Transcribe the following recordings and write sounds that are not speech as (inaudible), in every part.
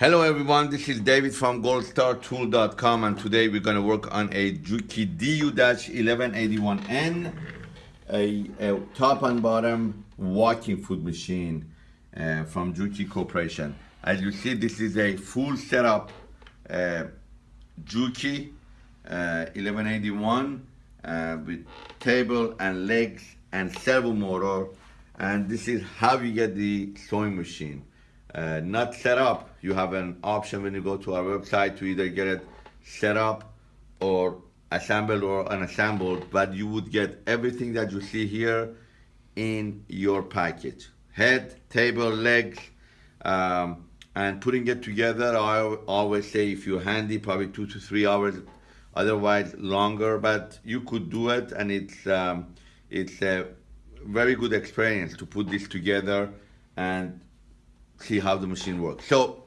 Hello everyone, this is David from goldstartool.com and today we're going to work on a Juki DU-1181N, a, a, top and bottom walking foot machine uh, from Juki Corporation. As you see, this is a full setup uh, Juki uh, 1181 uh, with table and legs and servo motor and this is how you get the sewing machine uh, not set up, you have an option when you go to our website to either get it set up or assembled or unassembled, but you would get everything that you see here in your package. Head, table, legs, um, and putting it together, I always say if you're handy, probably two to three hours, otherwise longer, but you could do it and it's, um, it's a very good experience to put this together and see how the machine works. So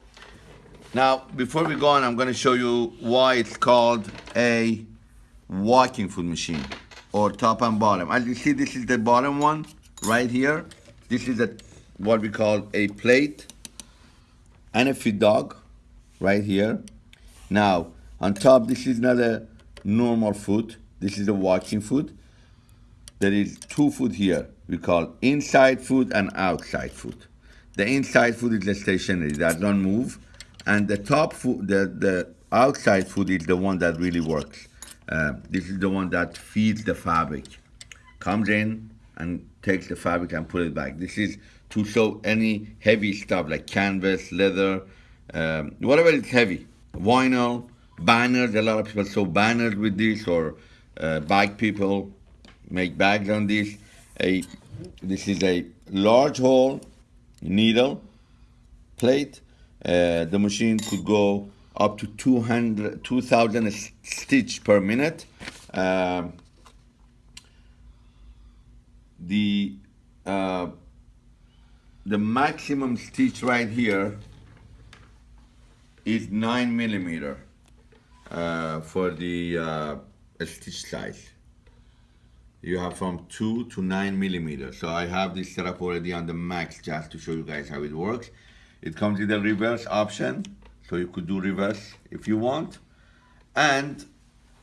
now, before we go on, I'm gonna show you why it's called a walking foot machine or top and bottom. As you see, this is the bottom one right here. This is a, what we call a plate and a feed dog right here. Now, on top, this is not a normal foot. This is a walking foot. There is two foot here. We call inside foot and outside foot. The inside foot is the stationary, that don't move. And the top foot, the, the outside foot is the one that really works. Uh, this is the one that feeds the fabric. Comes in and takes the fabric and put it back. This is to sew any heavy stuff like canvas, leather, um, whatever is heavy. Vinyl, banners, a lot of people sew banners with this or uh, bag people make bags on this. A, this is a large hole needle plate. Uh, the machine could go up to 200, 2000 stitch per minute. Uh, the uh, the maximum stitch right here is nine millimeter uh, for the uh, stitch size you have from 2 to 9 millimeters. So I have this set up already on the max just to show you guys how it works. It comes with a reverse option, so you could do reverse if you want. And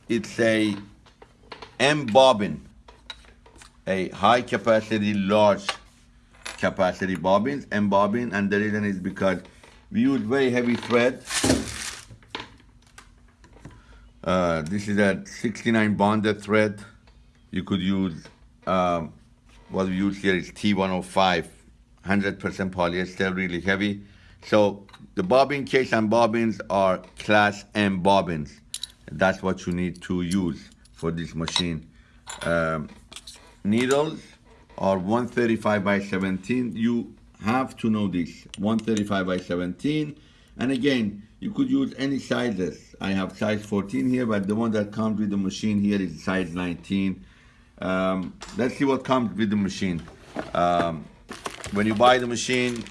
it's a M bobbin, a high capacity, large capacity bobbins, M bobbin, and the reason is because we use very heavy thread. Uh, this is a 69 bonded thread you could use, um, what we use here is T105, 100% polyester, really heavy. So the bobbin case and bobbins are class M bobbins. That's what you need to use for this machine. Um, needles are 135 by 17. You have to know this, 135 by 17. And again, you could use any sizes. I have size 14 here, but the one that comes with the machine here is size 19. Um, let's see what comes with the machine. Um, when you buy the machine,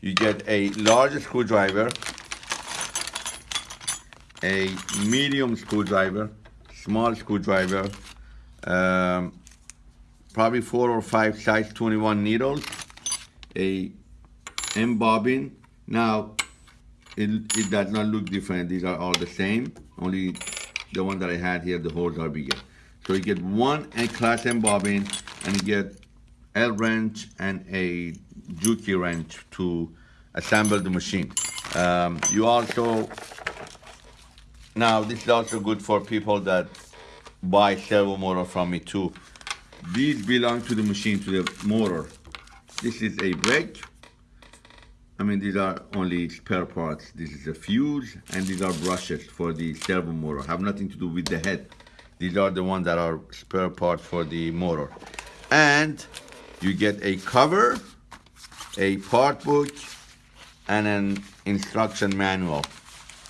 you get a large screwdriver, a medium screwdriver, small screwdriver, um, probably four or five size 21 needles, a M bobbin. Now, it, it does not look different. These are all the same, only the one that I had here, the holes are bigger. So you get one class M bobbin and you get L wrench and a Juki wrench to assemble the machine. Um, you also, now this is also good for people that buy servo motor from me too. These belong to the machine, to the motor. This is a brake. I mean, these are only spare parts. This is a fuse, and these are brushes for the servo motor. Have nothing to do with the head. These are the ones that are spare parts for the motor. And you get a cover, a part book, and an instruction manual.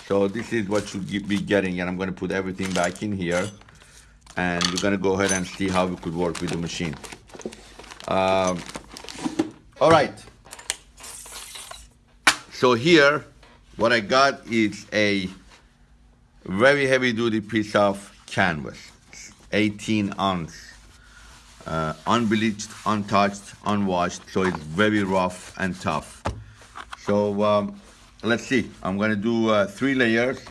So this is what you'll be getting, and I'm gonna put everything back in here, and we're gonna go ahead and see how we could work with the machine. Um, all right. So here, what I got is a very heavy duty piece of canvas, 18 ounce, uh, unbleached, untouched, unwashed, so it's very rough and tough. So um, let's see. I'm gonna do uh, three layers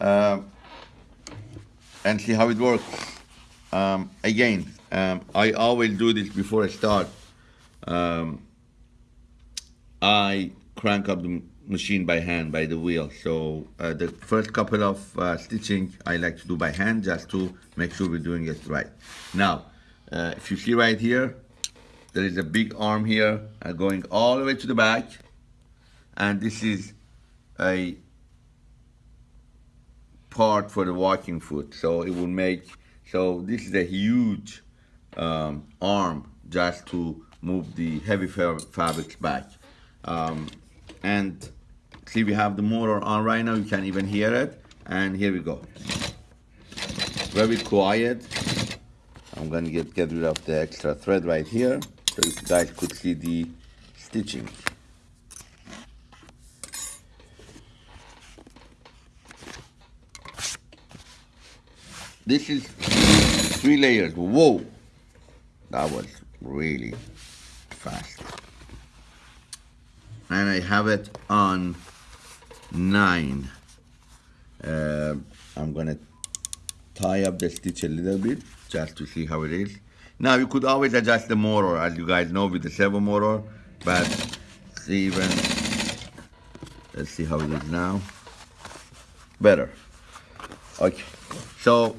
uh, and see how it works. Um, again, um, I always do this before I start. Um, I crank up the machine by hand by the wheel. So uh, the first couple of uh, stitching I like to do by hand just to make sure we're doing it right. Now, uh, if you see right here, there is a big arm here uh, going all the way to the back. And this is a part for the walking foot. So it will make so this is a huge um, arm just to move the heavy fabrics back. Um, and see we have the motor on right now. You can even hear it. And here we go. Very quiet I'm gonna get, get rid of the extra thread right here so you guys could see the stitching. This is three layers. Whoa! That was really fast. And I have it on nine. Uh, I'm gonna tie up the stitch a little bit just to see how it is now you could always adjust the motor as you guys know with the servo motor but even let's see how it is now better okay so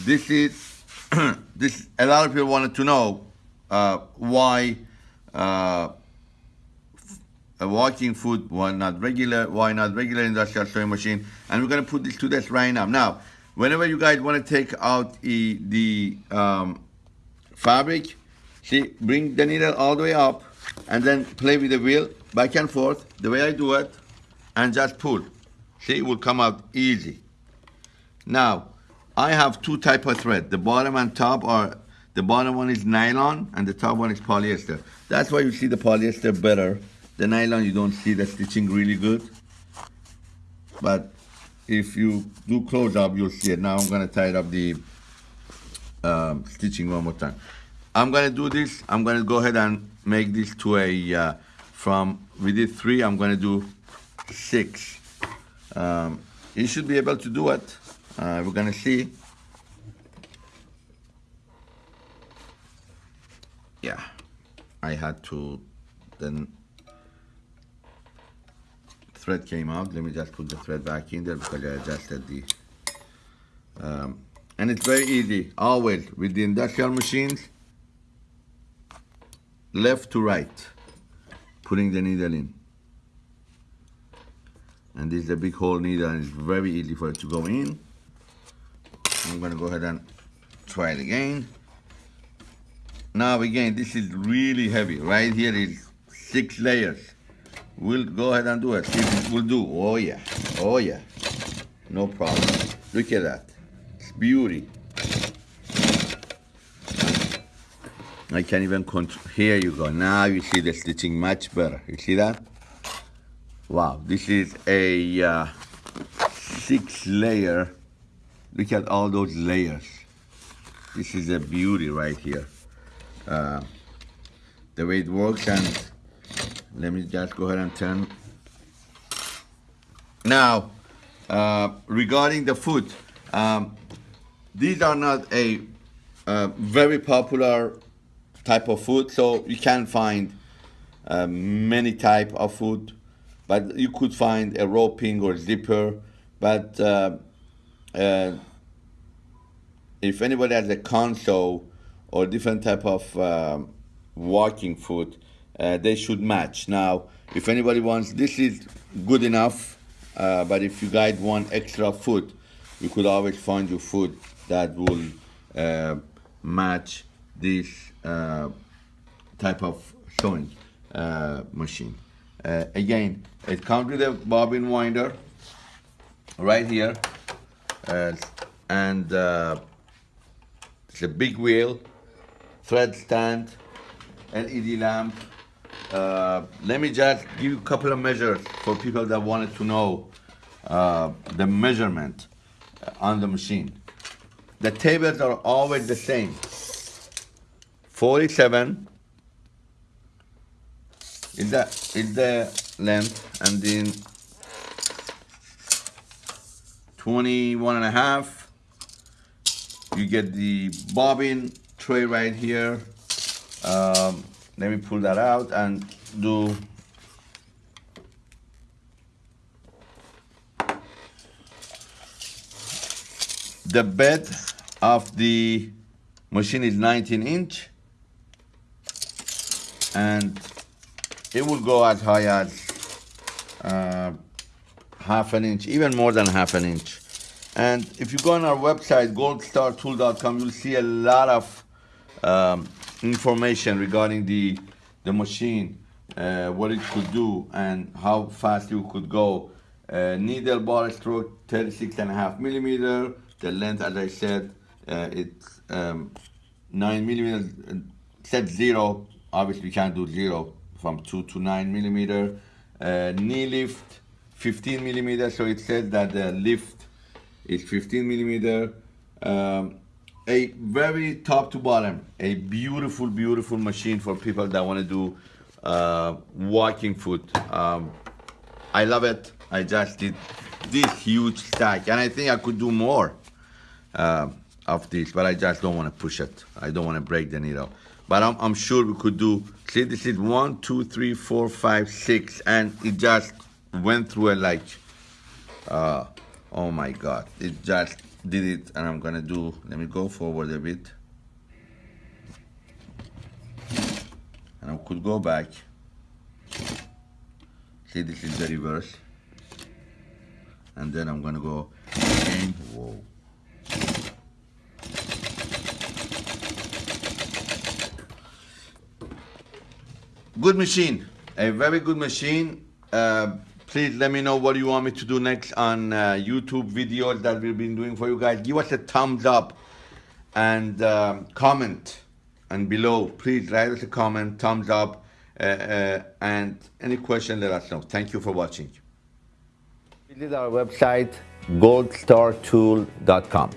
this is (clears throat) this a lot of people wanted to know uh, why uh, a walking foot, why not regular, why not regular industrial sewing machine? And we're gonna put this to this right now. Now, whenever you guys wanna take out the, the um, fabric, see, bring the needle all the way up and then play with the wheel back and forth, the way I do it, and just pull. See, it will come out easy. Now, I have two type of thread. The bottom and top are, the bottom one is nylon and the top one is polyester. That's why you see the polyester better the nylon, you don't see the stitching really good. But if you do close up, you'll see it. Now I'm gonna tie up the um, stitching one more time. I'm gonna do this. I'm gonna go ahead and make this to a, uh, from, we did three, I'm gonna do six. Um, you should be able to do it. Uh, we're gonna see. Yeah, I had to then thread came out. Let me just put the thread back in there because I adjusted the... Um, and it's very easy, always, with the industrial machines, left to right, putting the needle in. And this is a big hole needle and it's very easy for it to go in. I'm gonna go ahead and try it again. Now again, this is really heavy. Right here is six layers. We'll go ahead and do it. It will do. Oh yeah. Oh yeah. No problem. Look at that. It's beauty. I can't even control. Here you go. Now you see the stitching much better. You see that? Wow. This is a uh, six layer. Look at all those layers. This is a beauty right here. Uh, the way it works and let me just go ahead and turn. Now uh, regarding the foot um, these are not a uh, very popular type of food so you can find uh, many type of food but you could find a roping or zipper but uh, uh, if anybody has a console or different type of um, walking foot uh, they should match. Now, if anybody wants, this is good enough, uh, but if you guys want extra foot, you could always find your foot that will uh, match this uh, type of sewing uh, machine. Uh, again, it comes with a bobbin winder right here, and it's a big wheel, thread stand, LED lamp, uh, let me just give you a couple of measures for people that wanted to know uh, the measurement on the machine. The tables are always the same. 47 is the, is the length and then 21 and a half you get the bobbin tray right here um, let me pull that out and do the bed of the machine is 19 inch and it will go as high as uh, half an inch even more than half an inch. And if you go on our website goldstartool.com you'll see a lot of um, information regarding the the machine uh, what it could do and how fast you could go. Uh, needle bar stroke 36 and a half millimeter. The length as I said uh, it's um, 9 millimeters set zero. Obviously you can't do zero from 2 to 9 millimeter. Uh, knee lift 15 millimeter. So it says that the lift is 15 millimeter. Um, a very top to bottom a beautiful beautiful machine for people that want to do uh, walking foot. Um, I love it. I just did this huge stack and I think I could do more uh, of this but I just don't want to push it. I don't want to break the needle. But I'm, I'm sure we could do see this is one two three four five six and it just went through it like uh, oh my god. It just did it and I'm gonna do let me go forward a bit. And I could go back. See this is the reverse. And then I'm gonna go again. Whoa. Good machine. A very good machine. Uh, please let me know what you want me to do next on uh, youtube videos that we've been doing for you guys. Give us a thumbs up and um, comment. And below please write us a comment thumbs up uh, uh, and any question let us know. Thank you for watching. Visit our website goldstartool.com